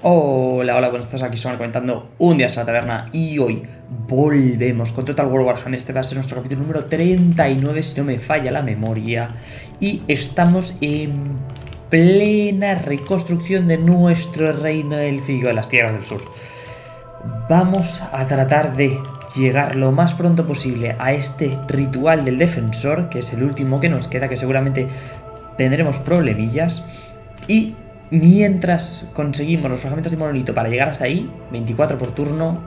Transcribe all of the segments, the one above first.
Hola, hola, buenas tardes, aquí son comentando un día a la taberna y hoy volvemos con Total War Warhammer, este va a ser nuestro capítulo número 39 si no me falla la memoria. Y estamos en plena reconstrucción de nuestro reino élfico de las tierras del sur. Vamos a tratar de llegar lo más pronto posible a este ritual del defensor, que es el último que nos queda, que seguramente tendremos problemillas. Y Mientras conseguimos los fragmentos de monolito para llegar hasta ahí, 24 por turno,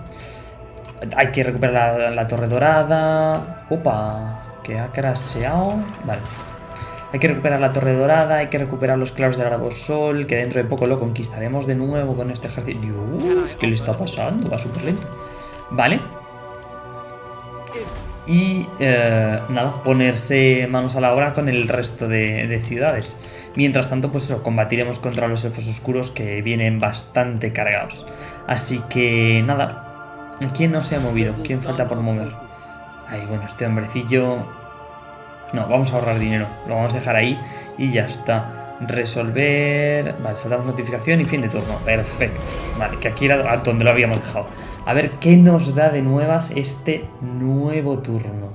hay que recuperar la, torre dorada. Opa, que ha crasheado. Vale. Hay que recuperar la torre dorada, hay que recuperar los claros del arbosol, que dentro de poco lo conquistaremos de nuevo con este ejército. Dios, ¿qué le está pasando? Va súper lento. Vale. Y eh, nada, ponerse manos a la obra con el resto de, de ciudades. Mientras tanto, pues eso, combatiremos contra los elfos oscuros que vienen bastante cargados. Así que nada, ¿quién no se ha movido? ¿Quién falta por mover? Ay, bueno, este hombrecillo... No, vamos a ahorrar dinero, lo vamos a dejar ahí y ya está. Resolver... Vale, saltamos notificación y fin de turno. Perfecto. Vale, que aquí era donde lo habíamos dejado. A ver qué nos da de nuevas este nuevo turno.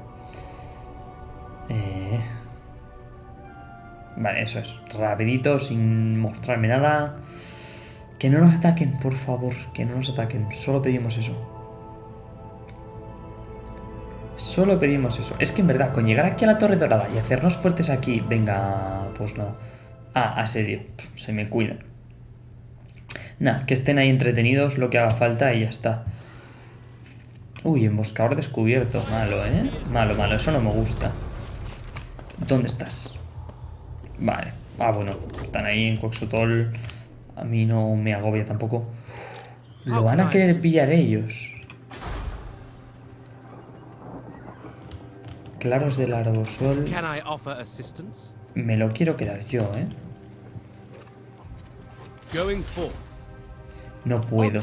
Eh... Vale, eso es. Rapidito, sin mostrarme nada. Que no nos ataquen, por favor. Que no nos ataquen. Solo pedimos eso. Solo pedimos eso. Es que en verdad, con llegar aquí a la Torre Dorada y hacernos fuertes aquí... Venga, pues nada. Ah, asedio. Se me cuida. Nada, que estén ahí entretenidos lo que haga falta y ya está. Uy, emboscador descubierto. Malo, ¿eh? Malo, malo. Eso no me gusta. ¿Dónde estás? Vale. Ah, bueno, están ahí en Coxotol. A mí no me agobia tampoco. Lo van a querer pillar ellos. Claros del arbosol. Me lo quiero quedar yo, ¿eh? No puedo.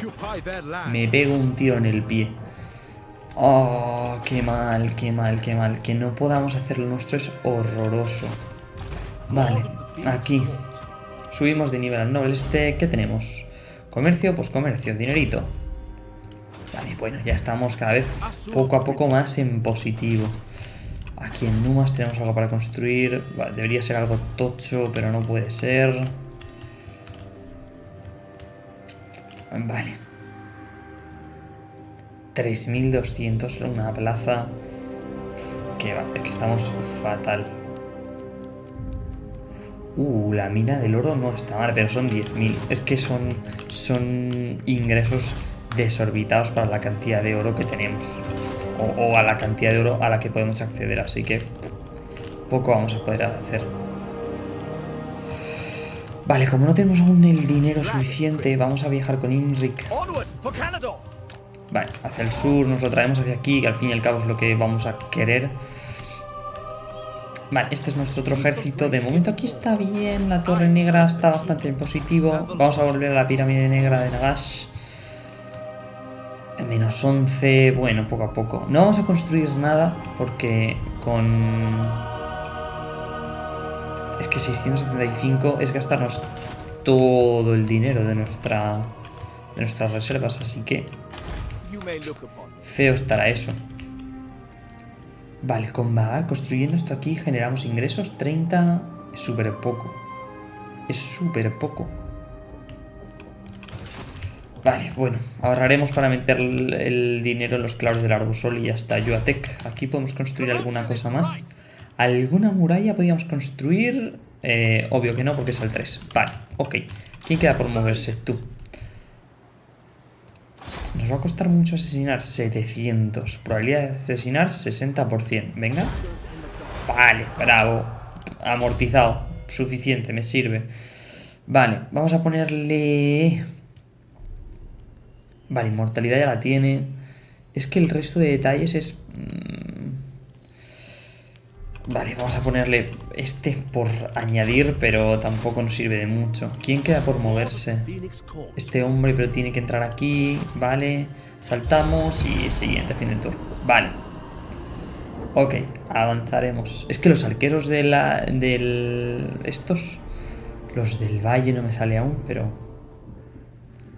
Me pego un tiro en el pie. Oh, qué mal, qué mal, qué mal. Que no podamos hacer lo nuestro es horroroso. Vale, aquí. Subimos de nivel al noble este. ¿Qué tenemos? Comercio, pues comercio, dinerito. Vale, bueno, ya estamos cada vez poco a poco más en positivo. Aquí en Numas tenemos algo para construir. Vale, debería ser algo tocho, pero no puede ser. Vale. 3200 una plaza. Que va, es que estamos fatal. Uh, la mina del oro no está mal, pero son 10.000. Es que son, son ingresos desorbitados para la cantidad de oro que tenemos. O, a la cantidad de oro a la que podemos acceder, así que poco vamos a poder hacer. Vale, como no tenemos aún el dinero suficiente, vamos a viajar con Inric. Vale, hacia el sur, nos lo traemos hacia aquí, que al fin y al cabo es lo que vamos a querer. Vale, este es nuestro otro ejército. De momento aquí está bien. La torre negra está bastante en positivo. Vamos a volver a la pirámide negra de Nagash. Menos 11. Bueno, poco a poco. No vamos a construir nada porque con... Es que 675 es gastarnos todo el dinero de, nuestra, de nuestras reservas. Así que... Feo estará eso. Vale, con vagar, construyendo esto aquí generamos ingresos. 30 es súper poco. Es súper poco. Vale, bueno, ahorraremos para meter el, dinero en los claros del arbusol y ya está. Yuatec, aquí podemos construir alguna cosa más. ¿Alguna muralla podríamos construir? Eh, obvio que no, porque es el 3. Vale, ok. ¿Quién queda por moverse? Tú. Nos va a costar mucho asesinar 700. Probabilidad de asesinar 60%. Venga. Vale, bravo. Amortizado. Suficiente, me sirve. Vale, vamos a ponerle... Vale, inmortalidad ya la tiene. Es que el resto de detalles es... Vale, vamos a ponerle este por añadir, pero tampoco nos sirve de mucho. ¿Quién queda por moverse? Este hombre, pero tiene que entrar aquí. Vale, saltamos y siguiente, fin del turno. Vale. Ok, avanzaremos. Es que los arqueros de la, del... Estos... Los del valle no me sale aún, pero...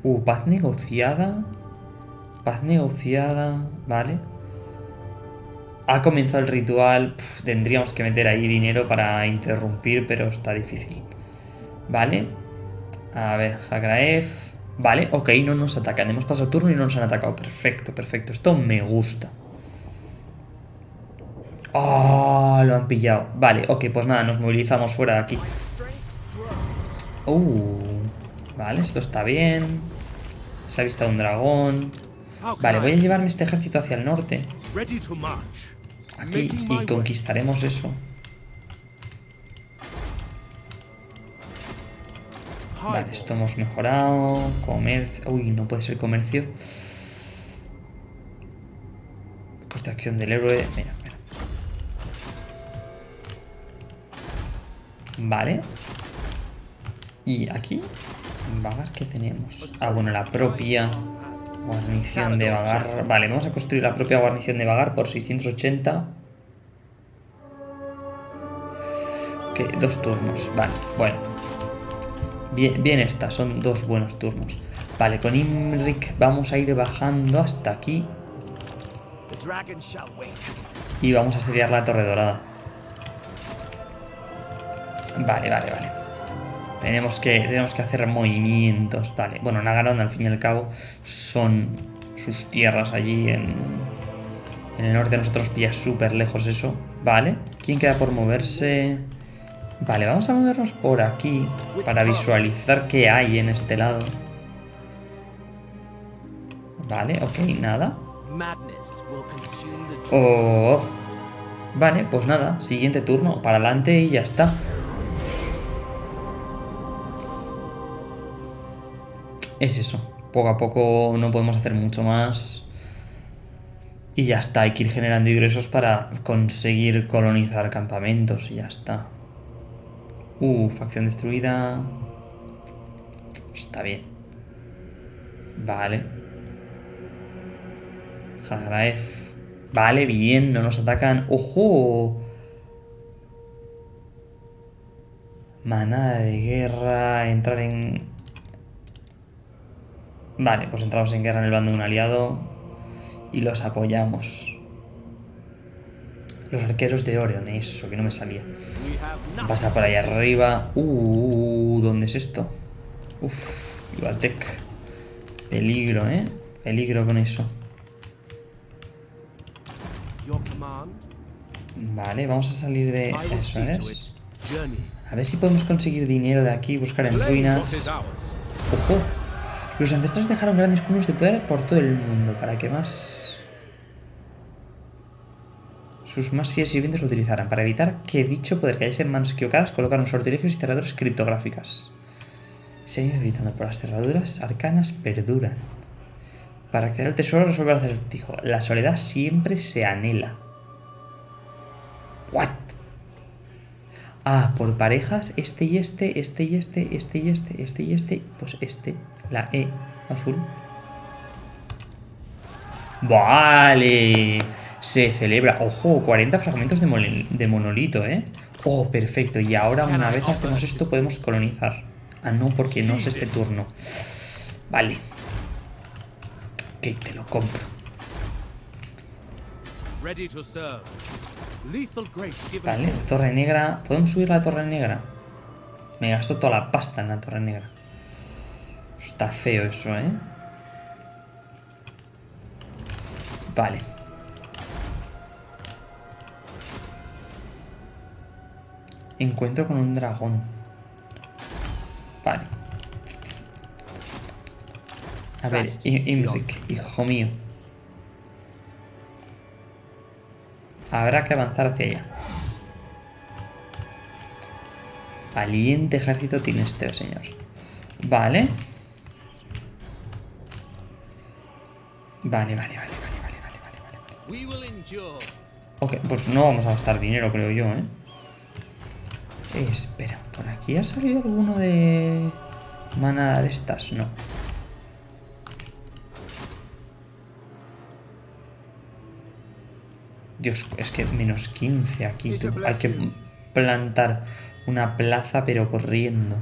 Uh, paz negociada. Paz negociada. Vale. Ha comenzado el ritual. tendríamos que meter ahí dinero para interrumpir, pero está difícil. Vale. A ver, Hagraef. Vale, ok, no nos atacan. Hemos pasado el turno y no nos han atacado. Perfecto, perfecto. Esto me gusta. Oh, lo han pillado. Vale, ok, pues nada, nos movilizamos fuera de aquí. Uh, vale, esto está bien. Se ha visto un dragón. Vale, voy a llevarme este ejército hacia el norte. Aquí, y conquistaremos eso. Vale, esto hemos mejorado. Comercio. Uy, no puede ser comercio. Coste de acción del héroe. Mira, mira. Vale. Y aquí, vagar, ¿qué tenemos? Ah, bueno, la propia guarnición de vagar. Vale, vamos a construir la propia guarnición de vagar por 680. Ok, dos turnos. Vale, bueno. Bien, bien está, son dos buenos turnos. Vale, con Imrik vamos a ir bajando hasta aquí. Y vamos a asediar la Torre Dorada. Vale, vale, vale. Tenemos que, tenemos que hacer movimientos. Vale, bueno, Nagaron al fin y al cabo son sus tierras allí en, en el norte. Nosotros pilla súper lejos eso. Vale, ¿quién queda por moverse? Vale, vamos a movernos por aquí para visualizar qué hay en este lado. Vale, ok, nada. Oh. Vale, pues nada, siguiente turno, para adelante y ya está. Es eso, poco a poco no podemos hacer mucho más. Y ya está, hay que ir generando ingresos para conseguir colonizar campamentos y ya está. Uh, facción destruida. Está bien. Vale. Hagraef. Vale, bien, no nos atacan. ¡Ojo! Manada de guerra, entrar en... Vale, pues entramos en guerra en el bando de un aliado y los apoyamos. Los arqueros de Orion, eso, que no me salía. Pasa por ahí arriba. Uh, ¿dónde es esto? Uf, Ivaltec. Peligro, ¿eh? Peligro con eso. Vale, vamos a salir de... Eso es. A ver si podemos conseguir dinero de aquí, buscar en ruinas. ¡Ojo! Los ancestros dejaron grandes cúmulos de poder por todo el mundo. ¿Para qué más? sus más fieles sirvientes lo utilizarán. Para evitar que dicho poder cayese en manos equivocadas, colocaron sortilegios y cerraduras criptográficas. Se han ido gritando por las cerraduras arcanas perduran. Para acceder al tesoro resolver el acertijo. La soledad siempre se anhela. ¿What? Ah, por parejas, este y este, este y este, este y este, este y este, pues este, la E azul. Vale se celebra. Ojo, 40 fragmentos de, monolito, ¿eh? Oh, perfecto. Y ahora una vez hacemos esto podemos colonizar. Ah, no, porque no es este turno. Vale. Ok, te lo compro. Vale, torre negra. ¿Podemos subir la torre negra? Me gasto toda la pasta en la torre negra. Está feo eso, ¿eh? Vale. Encuentro con un dragón. Vale. A ver, Imric, hijo mío. Habrá que avanzar hacia allá. Valiente ejército tiene este señor. Vale. Vale, vale, vale, vale, vale, vale, vale. Ok, pues no vamos a gastar dinero, creo yo, ¿eh? espera, ¿por aquí ha salido alguno de manada de estas? No. Dios, es que menos 15 aquí. Hay que plantar una plaza, pero corriendo.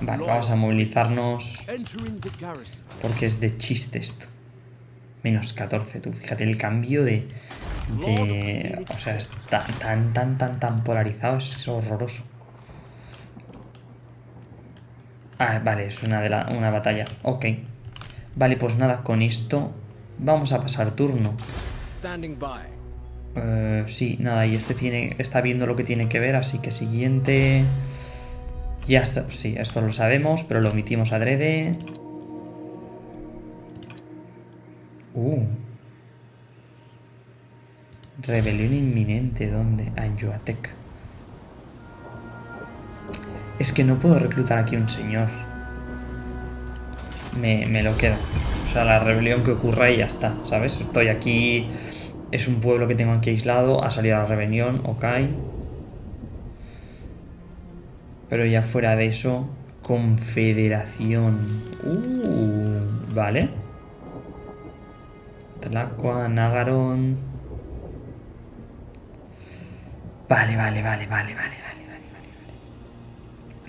Vale, vamos a movilizarnos porque es de chiste esto. Menos 14, tú fíjate el cambio de... de o sea, es tan, tan, tan, tan, tan polarizado, es horroroso. Ah, vale, es una, de la, una batalla. Ok. Vale, pues nada, con esto vamos a pasar turno. Eh, sí, nada, y este tiene, está viendo lo que tiene que ver, así que siguiente... Ya sí, esto lo sabemos, pero lo omitimos adrede. Uh. Rebelión inminente, ¿dónde? Ah, en Yuatec. Es que no puedo reclutar aquí un señor. Me, me lo quedo. O sea, la rebelión que ocurra y ya está, ¿sabes? Estoy aquí... Es un pueblo que tengo aquí aislado. Ha salido la rebelión, ok. Pero ya fuera de eso... Confederación. Uh, vale. Tlacua, Nagaron... Vale, vale, vale, vale, vale, vale, vale,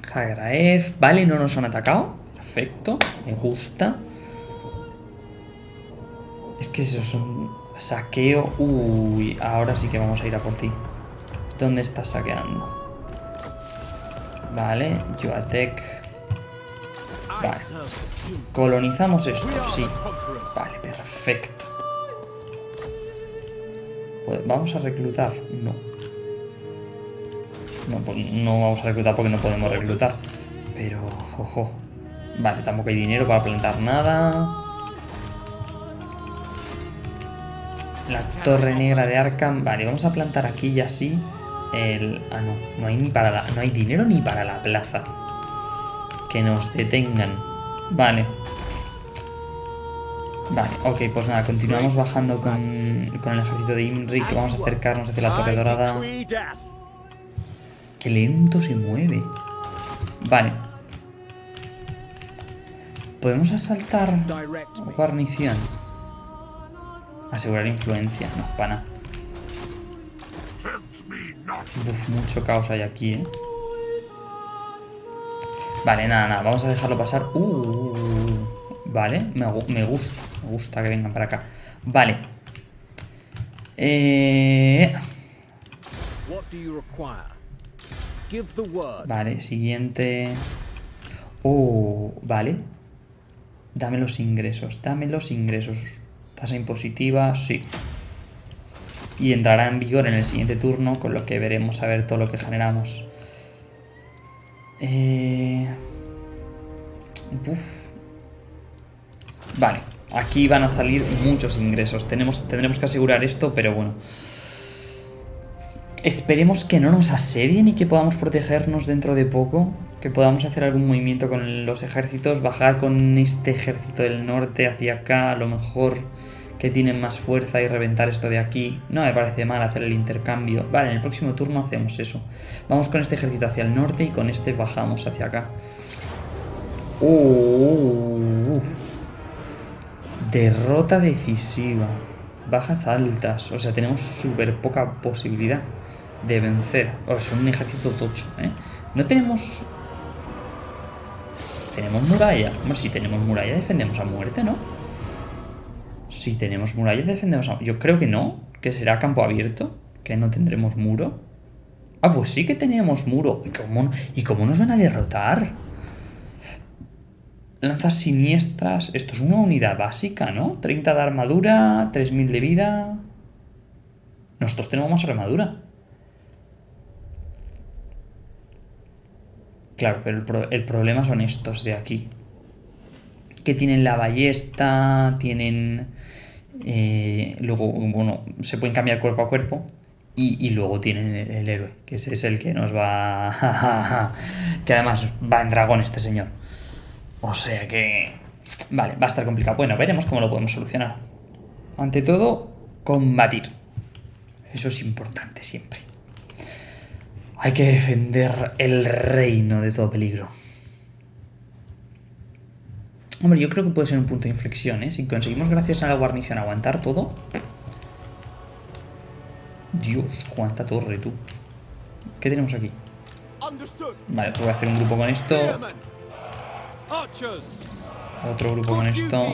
vale. Hagraef. Vale, no nos han atacado. Perfecto, me gusta. Es que esos son saqueo. Uy, ahora sí que vamos a ir a por ti. ¿Dónde estás saqueando? Vale, Yoatec. I Vale. Colonizamos esto, sí. Vale, perfecto. Pues, ¿Vamos a reclutar? No. No, pues no vamos a reclutar porque no podemos reclutar. Pero, ojo. Vale, tampoco hay dinero para plantar nada. La torre negra de Arkham. Vale, vamos a plantar aquí y así. El... Ah, no. No hay ni para la... No hay dinero ni para la plaza. Que nos detengan. Vale. Vale, ok, pues nada, continuamos bajando con, con el ejército de Imrik. Vamos a acercarnos hacia la torre dorada. Qué lento se mueve. Vale. ¿Podemos asaltar guarnición? Asegurar influencia, no, pana. Uf, mucho caos hay aquí, ¿eh? Vale, nada, nada, vamos a dejarlo pasar. Uh, vale, me, me gusta, me gusta que vengan para acá. Vale. Eh... Vale, siguiente. Oh, vale. Dame los ingresos, dame los ingresos. Tasa impositiva, sí. Y entrará en vigor en el siguiente turno, con lo que veremos a ver todo lo que generamos. Eh... Vale, aquí van a salir muchos ingresos. Tenemos, tendremos que asegurar esto, pero bueno. Esperemos que no nos asedien y que podamos protegernos dentro de poco. Que podamos hacer algún movimiento con los ejércitos. Bajar con este ejército del norte hacia acá. A lo mejor que tienen más fuerza y reventar esto de aquí. No me parece mal hacer el intercambio. Vale, en el próximo turno hacemos eso. Vamos con este ejército hacia el norte y con este bajamos hacia acá. Uh, derrota decisiva. Bajas altas. O sea, tenemos súper poca posibilidad de vencer. O es un ejército tocho, ¿eh? No tenemos... Tenemos muralla. Bueno, si tenemos muralla defendemos a muerte, ¿no? Si tenemos muralla defendemos a... Yo creo que no. Que será campo abierto. Que no tendremos muro. Ah, pues sí que tenemos muro. ¿Y cómo, ¿y cómo nos van a derrotar? Lanzas siniestras. Esto es una unidad básica, ¿no? 30 de armadura, 3000 de vida. Nosotros tenemos más armadura. Claro, pero el problema son estos de aquí. Que tienen la ballesta, tienen... eh, luego, bueno, se pueden cambiar cuerpo a cuerpo. Y, luego tienen el, el héroe, que ese es el que nos va... que además va en dragón este señor. O sea que... Vale, va a estar complicado. Bueno, veremos cómo lo podemos solucionar. Ante todo, combatir. Eso es importante siempre. Hay que defender el reino de todo peligro. Hombre, yo creo que puede ser un punto de inflexión, ¿eh? Si conseguimos gracias a la guarnición aguantar todo... Dios, cuánta torre, tú. ¿Qué tenemos aquí? Vale, pues voy a hacer un grupo con esto. Otro grupo con esto.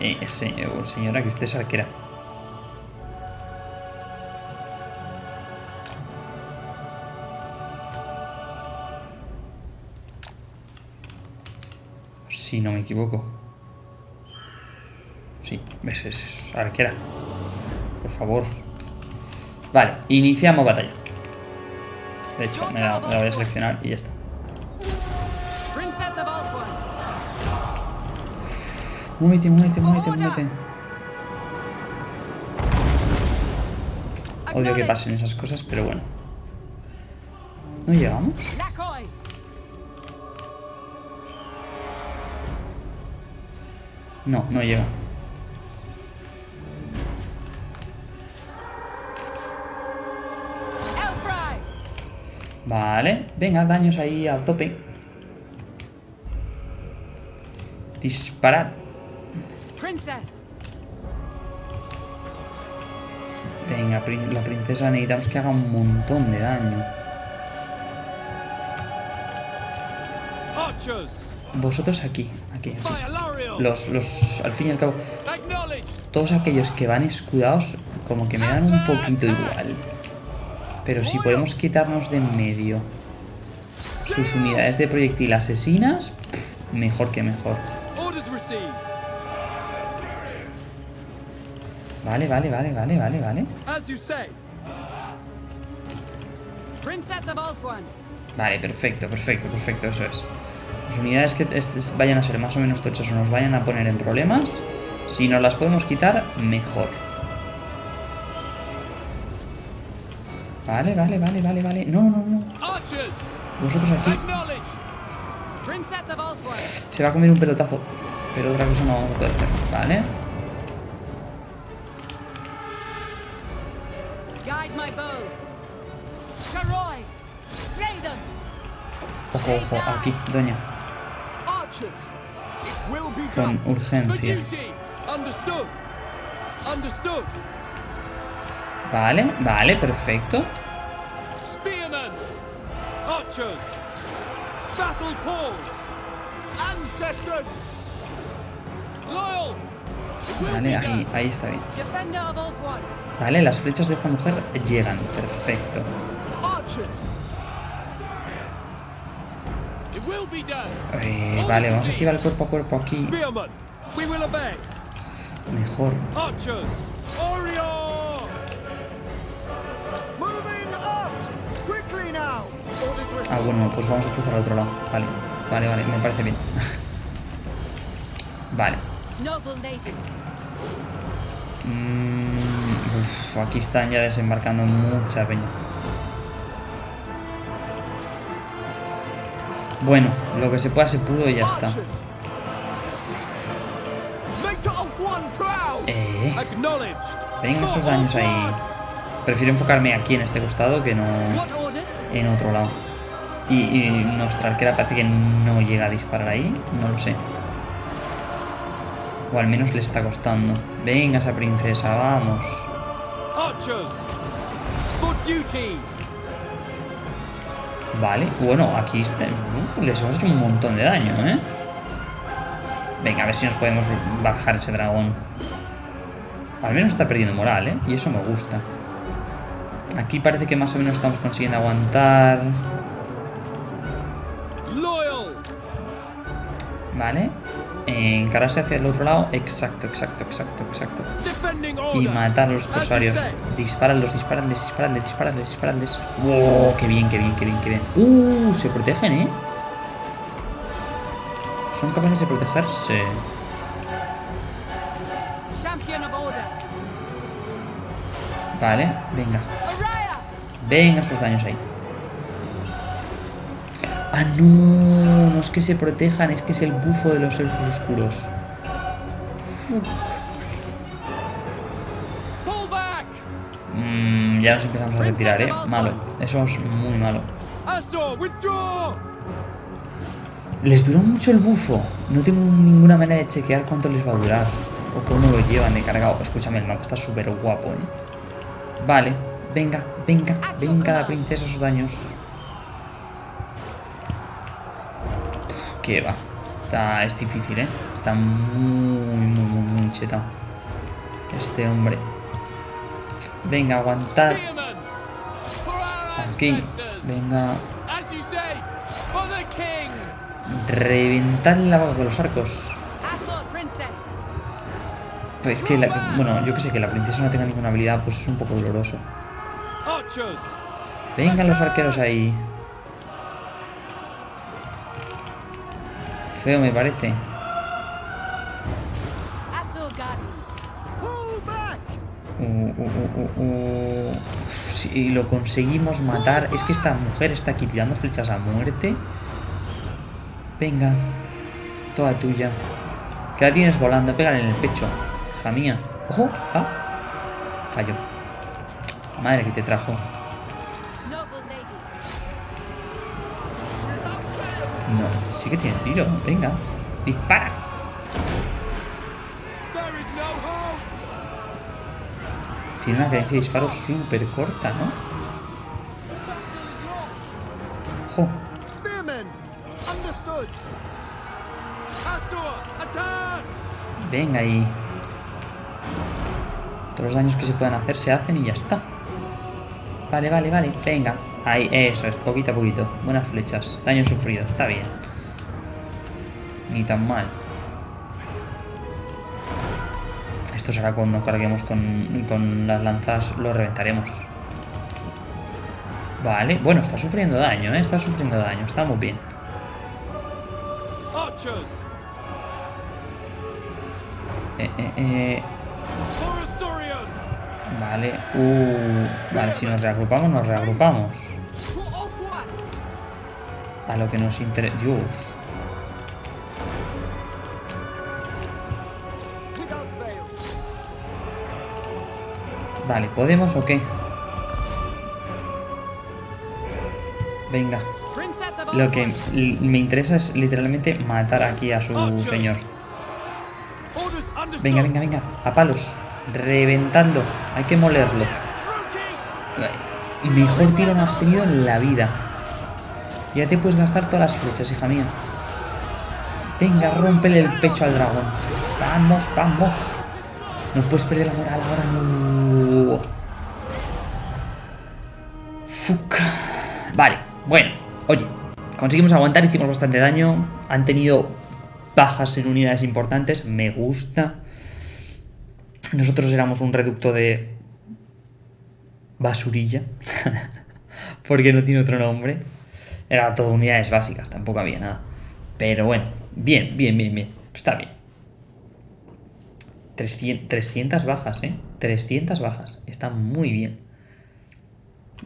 Eh, se- señora, que usted es arquera. Si no me equivoco. Sí, es, es arquera. Por favor. Vale, iniciamos batalla. De hecho, me la, me la voy a seleccionar y ya está. Muévete, muévete, muévete, muévete. Odio que pasen esas cosas, pero bueno. ¿No llegamos? No, no llega. Vale, venga, daños ahí al tope. Disparad. Venga, la princesa necesitamos que haga un montón de daño. Vosotros aquí, aquí. aquí. Los, los, al fin y al cabo, todos aquellos que van escudados, como que me dan un poquito igual. Pero si podemos quitarnos de en medio sus unidades de proyectil asesinas, pff, mejor que mejor. Vale, vale, vale, vale, vale, vale. Vale, perfecto, perfecto, perfecto, eso es. Las unidades que vayan a ser más o menos tochas o nos vayan a poner en problemas, si nos las podemos quitar, mejor. Vale, vale, vale, vale, vale. No, no, no. Vosotros aquí se va a comer un pelotazo, pero otra cosa no vamos a poder hacer. Vale. Ojo, ojo, aquí, doña. Con urgencia. Vale, vale, perfecto. Vale, ahí, ahí está bien. Vale, las flechas de esta mujer llegan, perfecto. Eh, vale, vamos a activar el cuerpo a cuerpo aquí. Mejor. Ah, bueno, pues vamos a cruzar al otro lado. Vale, vale, vale, me parece bien. vale. Mm, uf, aquí están ya desembarcando mucha peña. Bueno, lo que se pueda se pudo y ya está. Eh, venga esos daños ahí. Prefiero enfocarme aquí en este costado que no en otro lado. Y, y nuestra arquera parece que no llega a disparar ahí, no lo sé. O al menos le está costando. Venga esa princesa, vamos. Vale, bueno, aquí está- uh, les hemos hecho un montón de daño, ¿eh? Venga, a ver si nos podemos bajar ese dragón. Al menos está perdiendo moral, ¿eh? Y eso me gusta. Aquí parece que más o menos estamos consiguiendo aguantar. Vale. Encararse hacia el otro lado. Exacto, exacto, exacto, exacto. Y matar a los corsarios. Dispararlos, dispararles, dispararles, dispararles, dispararles. ¡Wow! ¡Qué bien, qué bien, qué bien, qué bien! ¡Uh! Se protegen, ¿eh? ¿Son capaces de protegerse? Vale, venga. Venga esos daños ahí. Ah, no, no es que se protejan, es que es el bufo de los elfos oscuros. Fuck. Mm, ya nos empezamos a retirar, eh. Malo. Eso es muy malo. Les duró mucho el bufo. No tengo ninguna manera de chequear cuánto les va a durar. O cómo lo llevan de cargado. Escúchame, el mapa está súper guapo, eh. Vale, venga, venga, venga la princesa sus daños. Que va. Está, es difícil, ¿eh? Está muy, muy, muy, muy chetado. Este hombre. Venga, our Aquí. Venga. Reventadle la boca con los arcos. Pues que, la- bueno, yo que sé, que la princesa no tenga ninguna habilidad, pues es un poco doloroso. Vengan los arqueros ahí. Feo me parece. Si lo conseguimos matar. Es que esta mujer está aquí tirando flechas a muerte. Venga. Toda tuya. Que la tienes volando. Pégale en el pecho. Hija mía. ¡Ojo! ¡Ah! Falló. Madre que te trajo. No, sí que tiene tiro. Venga. Dispara. Tiene una cadencia de disparo súper corta, ¿no? Attack! Venga ahí. Todos los daños que se puedan hacer se hacen y ya está. Vale, vale, vale. Venga. Ahí, eso es, poquito a poquito. Buenas flechas. Daño sufrido, está bien. Ni tan mal. Esto será cuando carguemos con, con las lanzas, lo reventaremos. Vale, bueno, está sufriendo daño, ¿eh? Está sufriendo daño, estamos bien. Eh, eh, eh! Vale, vale, si nos reagrupamos, nos reagrupamos. A lo que nos interesa. Dios. Vale, ¿podemos o qué? Venga, lo que me interesa es literalmente matar aquí a su señor. Venga, venga, venga, a palos. Reventadlo, hay que molerlo. Mejor tiro no has tenido en la vida. Ya te puedes gastar todas las flechas, hija mía. Venga, rómpele el pecho al dragón. Vamos, vamos. No puedes perder la moral ahora, no. Fuck. Vale, bueno. Oye, conseguimos aguantar, hicimos bastante daño. Han tenido bajas en unidades importantes. Me gusta. Nosotros éramos un reducto de basurilla. porque no tiene otro nombre. Era todo unidades básicas, tampoco había nada. Pero bueno, bien, bien, bien, bien. Está bien. 300, 300 bajas, ¿eh? 300 bajas. Está muy bien.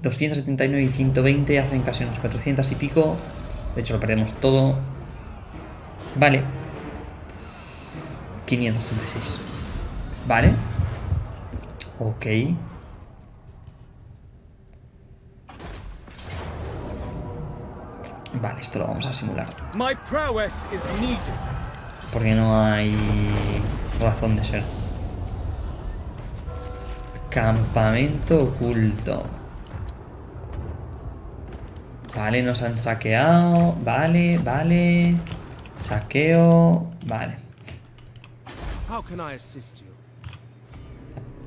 279 y 120 hacen casi unas 400 y pico. De hecho, lo perdemos todo. Vale. 566. Vale. Ok. Vale, esto lo vamos a simular. My prowess is needed! Porque no hay razón de ser. Campamento oculto. Vale, nos han saqueado. Vale, vale. Saqueo. Vale.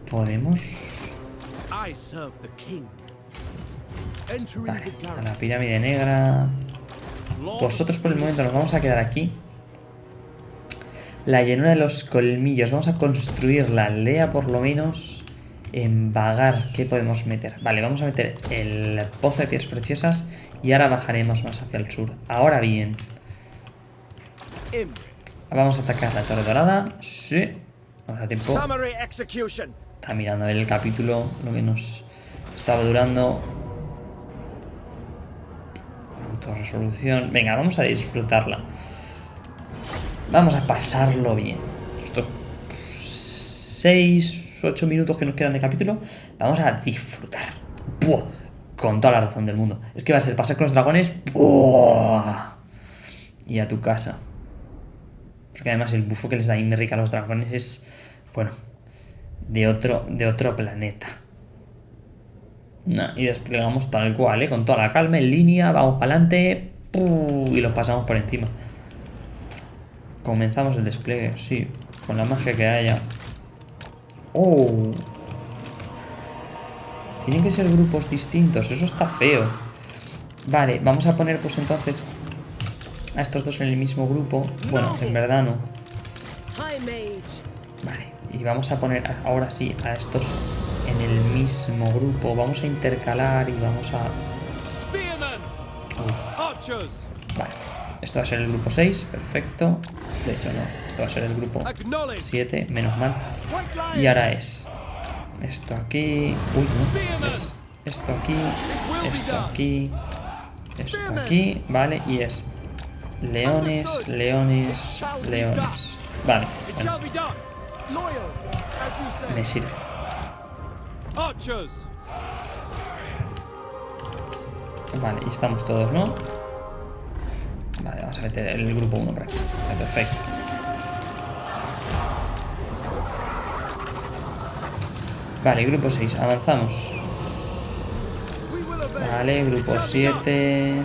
Podemos. Vale, a la pirámide negra. Vosotros por el momento nos vamos a quedar aquí. La llanura de los colmillos. Vamos a construir la aldea por lo menos. En vagar. ¿Qué podemos meter? Vale, vamos a meter el pozo de piedras preciosas. Y ahora bajaremos más hacia el sur. Ahora bien. Vamos a atacar la torre dorada. Sí. Vamos a tiempo. Está mirando el capítulo. Lo que nos estaba durando. Autorresolución. Venga, vamos a disfrutarla. Vamos a pasarlo bien. Estos 6, 8 minutos que nos quedan de capítulo. Vamos a disfrutar. Con toda la razón del mundo. Es que va a ser pasar con los dragones. Y a tu casa. Porque además el bufo que les da Imric a los dragones es. Bueno. De otro, de otro planeta. Y desplegamos tal cual, ¿eh? Con toda la calma, en línea, vamos para adelante. Y los pasamos por encima. Comenzamos el despliegue, sí. Con la magia que haya. ¡Oh! Tienen que ser grupos distintos, eso está feo. Vale, vamos a poner pues entonces a estos dos en el mismo grupo. Bueno, en verdad no. Vale, y vamos a poner ahora sí a estos en el mismo grupo. Vamos a intercalar y vamos a... Archers! vale, esto va a ser el grupo 6, perfecto. De hecho no, esto va a ser el grupo Acknowledge! 7, menos mal. Y ahora es esto aquí... Uy, no, es esto aquí, esto aquí, esto aquí, vale, y es leones, leones, leones. Vale, bueno, me sirve. Vale, y estamos todos, ¿no? Vale, vamos a meter el grupo 1 por aquí. Vale, Perfecto. Vale, grupo 6, avanzamos. Vale, grupo 7.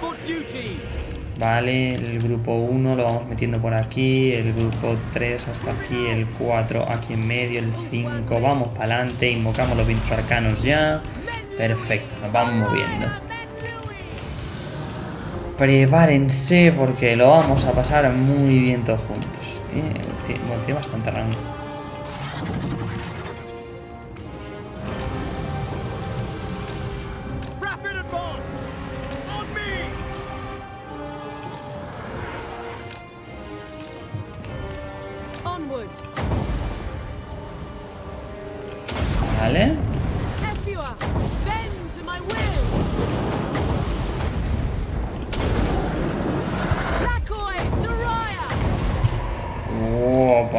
For duty! Vale, el grupo 1 lo vamos metiendo por aquí. El grupo 3 hasta aquí. El 4 aquí en medio. El 5. Vamos para adelante. Invocamos los vientos arcanos ya. Perfecto, nos vamos moviendo. Prepárense porque lo vamos a pasar muy bien todos juntos. Tiene, tiene- bueno, tiene bastante rango. Vale.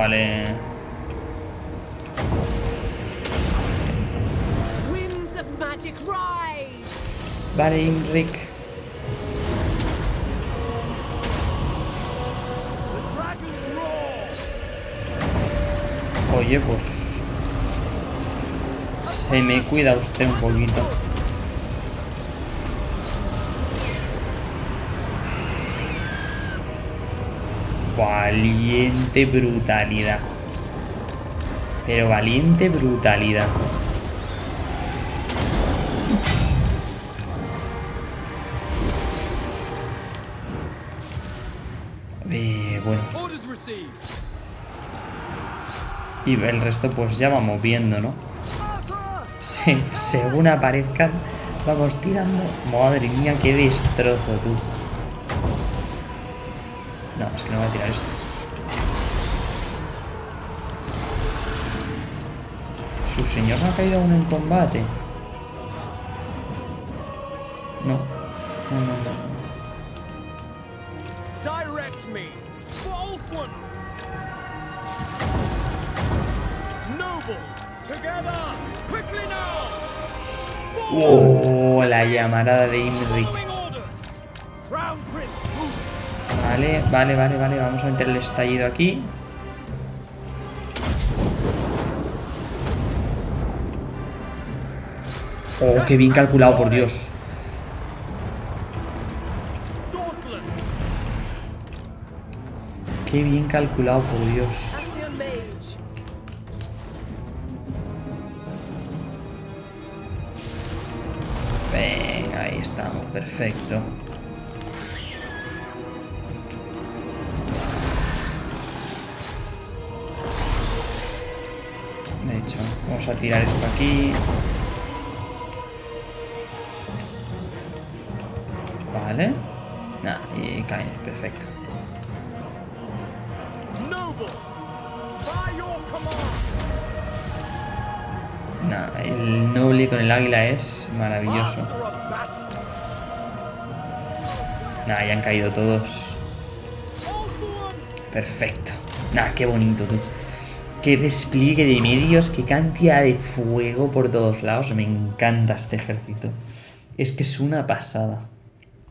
Vale. Vale, Imric. Oye, pues... Se me cuida usted un poquito. Valiente brutalidad. Pero valiente brutalidad. Eh, bueno. Y el resto pues ya vamos viendo, ¿no? Sí, según aparezcan, vamos tirando. Madre mía, qué destrozo, tú. No, es que no voy a tirar esto. ¿Su señor no ha caído aún en combate? No. No, no, no. Direct me! Noble! Together! Quickly now! Oh, la llamarada de Imric. Vale, vale, vale, vale. Vamos a meter el estallido aquí. Oh, qué bien calculado, por Dios. Qué bien calculado, por Dios. Venga, ahí estamos, perfecto. Vamos a tirar esto aquí. Vale. Nah, y caen, perfecto. Nah, el noble con el águila es maravilloso. Nah, ya han caído todos. Perfecto. Nah, qué bonito, tú. Qué despliegue de medios, qué cantidad de fuego por todos lados. Me encanta este ejército. Es que es una pasada.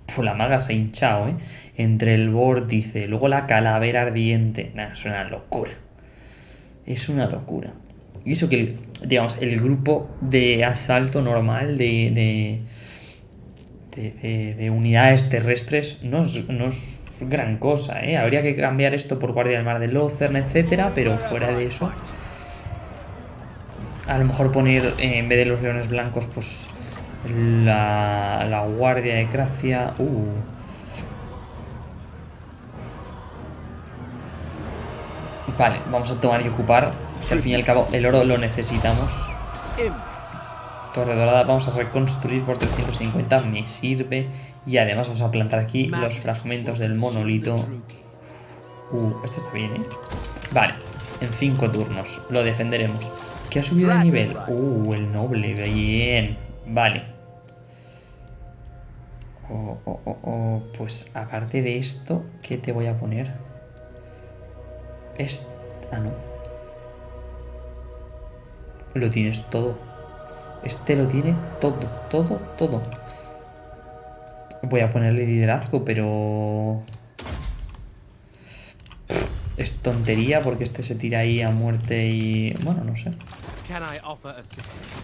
Pues la maga se ha hinchado, ¿eh? Entre el vórtice, luego la calavera ardiente. Nah, es una locura. Es una locura. Y eso que, digamos, el grupo de asalto normal de, de, de, de- de unidades terrestres no es, no es gran cosa, ¿eh? Habría que cambiar esto por Guardia del Mar de Lozern, etcétera, pero fuera de eso... A lo mejor poner, eh, en vez de los leones blancos, pues... La, la Guardia de Gracia... Uh... Vale, vamos a tomar y ocupar. Que al fin y al cabo el oro lo necesitamos. In. Torre dorada, vamos a reconstruir por 350, me sirve. Y además vamos a plantar aquí los fragmentos del monolito. Uh, esto está bien, ¿eh? Vale, en 5 turnos lo defenderemos. ¿Qué ha subido de nivel? Uh, el noble, bien. Vale. Oh, oh, oh, oh. Pues aparte de esto, ¿qué te voy a poner? Es... Ah, no. Lo tienes todo. Este lo tiene todo, todo, todo. Voy a ponerle liderazgo, pero... Es tontería porque este se tira ahí a muerte y... Bueno, no sé.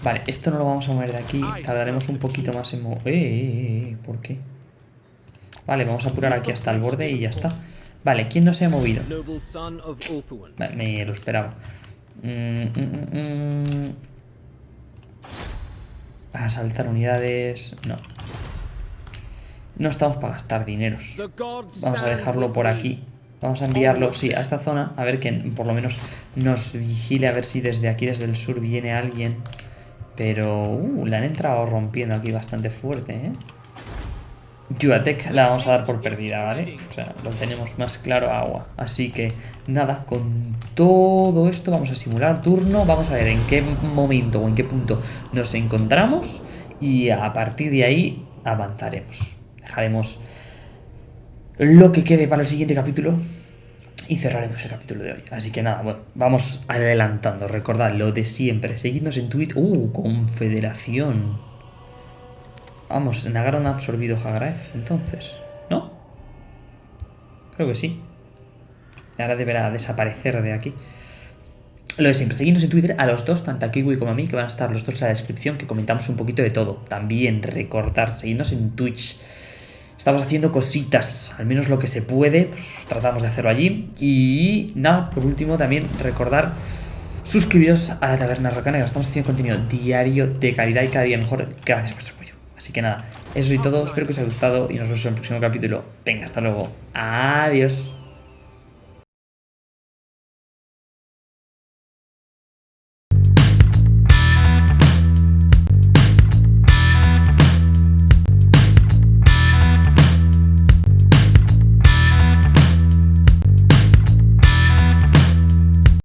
Vale, esto no lo vamos a mover de aquí. Tardaremos un poquito más en mover... Eh, eh, eh, ¿Por qué? Vale, vamos a apurar aquí hasta el borde y ya está. Vale, ¿quién no se ha movido? Me, lo esperaba. Mm, mm, mm, mm. Asaltar unidades... No. No estamos para gastar dineros. Vamos a dejarlo por aquí. Vamos a enviarlo, sí, a esta zona. A ver que por lo menos nos vigile. A ver si desde aquí, desde el sur, viene alguien. Pero... Uh, le han entrado rompiendo aquí bastante fuerte, ¿eh? Yuatec la vamos a dar por perdida, ¿vale? O sea, lo tenemos más claro a agua. Así que, nada, con todo esto vamos a simular turno. Vamos a ver en qué momento o en qué punto nos encontramos. Y a partir de ahí avanzaremos. Dejaremos lo que quede para el siguiente capítulo y cerraremos el capítulo de hoy. Así que nada, bueno, vamos adelantando. Recordad lo de siempre. Seguidnos en Twitter. ¡Uh! Confederación. Vamos, Nagaron ha absorbido Hagraef, entonces. ¿No? Creo que sí. Ahora deberá desaparecer de aquí. Lo de siempre, seguidnos en Twitter a los dos, tanto a Kiwi como a mí, que van a estar los dos en la descripción, que comentamos un poquito de todo. También recordar, seguidnos en Twitch. Estamos haciendo cositas, al menos lo que se puede, pues tratamos de hacerlo allí. Y nada, por último también recordar suscribiros a la Taberna Rocanera. Estamos haciendo contenido diario de calidad y cada día mejor gracias a vuestro apoyo. Así que nada, eso y todo, espero que os haya gustado y nos vemos en el próximo capítulo. Venga, hasta luego. Adiós.